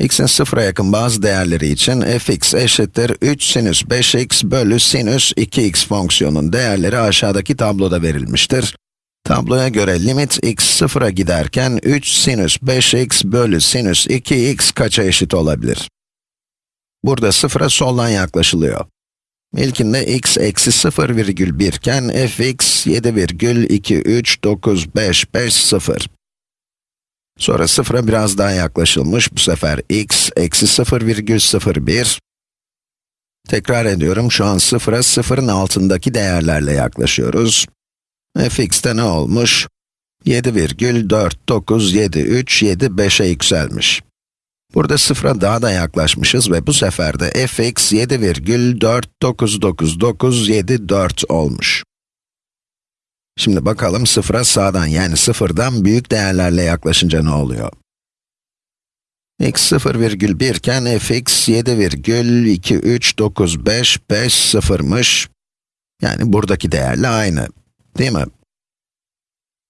x'in sıfıra yakın bazı değerleri için fx eşittir 3 sinüs 5x bölü sinüs 2x fonksiyonun değerleri aşağıdaki tabloda verilmiştir. Tabloya göre limit x sıfıra giderken 3 sinüs 5x bölü sinüs 2x kaça eşit olabilir? Burada sıfıra soldan yaklaşılıyor. İlkinde x eksi 0 virgül 1 iken fx 7 Sonra sıfıra biraz daha yaklaşılmış, bu sefer x eksi 0 virgül 0, 1. Tekrar ediyorum, şu an sıfıra sıfırın altındaki değerlerle yaklaşıyoruz. fx'te ne olmuş? 7 virgül 4, 9, 7, 3, 7, 5'e yükselmiş. Burada sıfıra daha da yaklaşmışız ve bu sefer de fx 7,49997 olmuş. Şimdi bakalım sıfıra sağdan yani sıfırdan büyük değerlerle yaklaşınca ne oluyor? x 0,1 iken fx 7,23955 0'mış. Yani buradaki değerle aynı, değil mi?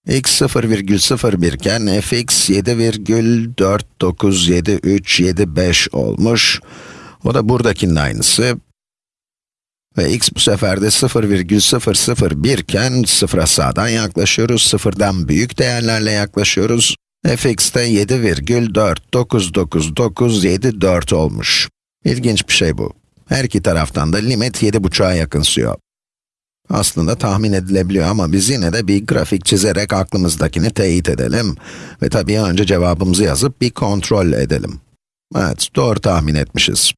x 0,01 iken fx 7,49775 olmuş. O da buradakinin aynısı. Ve x bu sefer de 0,001 iken sıfıra sağdan yaklaşıyoruz, sıfırdan büyük değerlerle yaklaşıyoruz. fx de 7,49997 olmuş. İlginç bir şey bu. Her iki taraftan da limit 7,5'a yakınsıyor. Aslında tahmin edilebiliyor ama biz yine de bir grafik çizerek aklımızdakini teyit edelim. Ve tabii önce cevabımızı yazıp bir kontrol edelim. Evet, doğru tahmin etmişiz.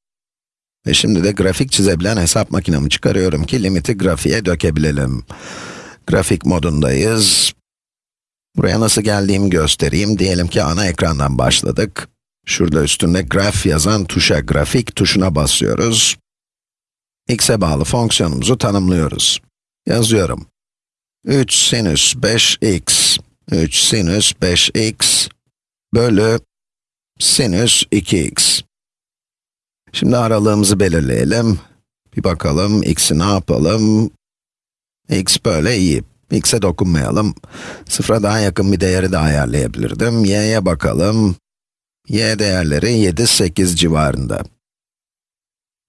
Ve şimdi de grafik çizebilen hesap makinemi çıkarıyorum ki limiti grafiğe dökebilelim. Grafik modundayız. Buraya nasıl geldiğimi göstereyim. Diyelim ki ana ekrandan başladık. Şurada üstünde graf yazan tuşa, grafik tuşuna basıyoruz. x'e bağlı fonksiyonumuzu tanımlıyoruz. Yazıyorum. 3 sinüs 5x, 3 sinüs 5x bölü sinüs 2x. Şimdi aralığımızı belirleyelim. Bir bakalım, x'i ne yapalım? x böyle iyi. x'e dokunmayalım. Sıfıra daha yakın bir değeri de ayarlayabilirdim. y'ye bakalım. y değerleri 7, 8 civarında.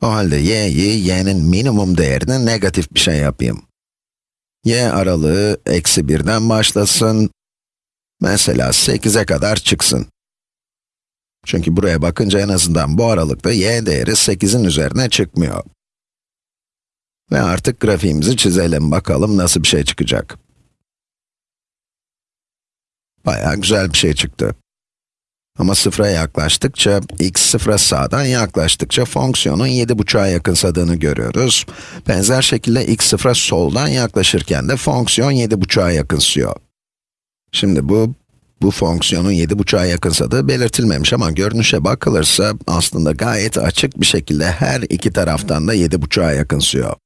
O halde y'yi, y'nin minimum değerini negatif bir şey yapayım y aralığı eksi 1'den başlasın. Mesela 8'e kadar çıksın. Çünkü buraya bakınca en azından bu aralıkta y değeri 8'in üzerine çıkmıyor. Ve artık grafiğimizi çizelim, bakalım nasıl bir şey çıkacak. Bayağı güzel bir şey çıktı. Ama sıfıra yaklaştıkça, x sıfıra sağdan yaklaştıkça fonksiyonun 7,5'a yakınsadığını görüyoruz. Benzer şekilde x sıfıra soldan yaklaşırken de fonksiyon 7,5'a yakınsıyor. Şimdi bu, bu fonksiyonun 7,5'a yakınsadığı belirtilmemiş ama görünüşe bakılırsa aslında gayet açık bir şekilde her iki taraftan da 7,5'a yakınsıyor.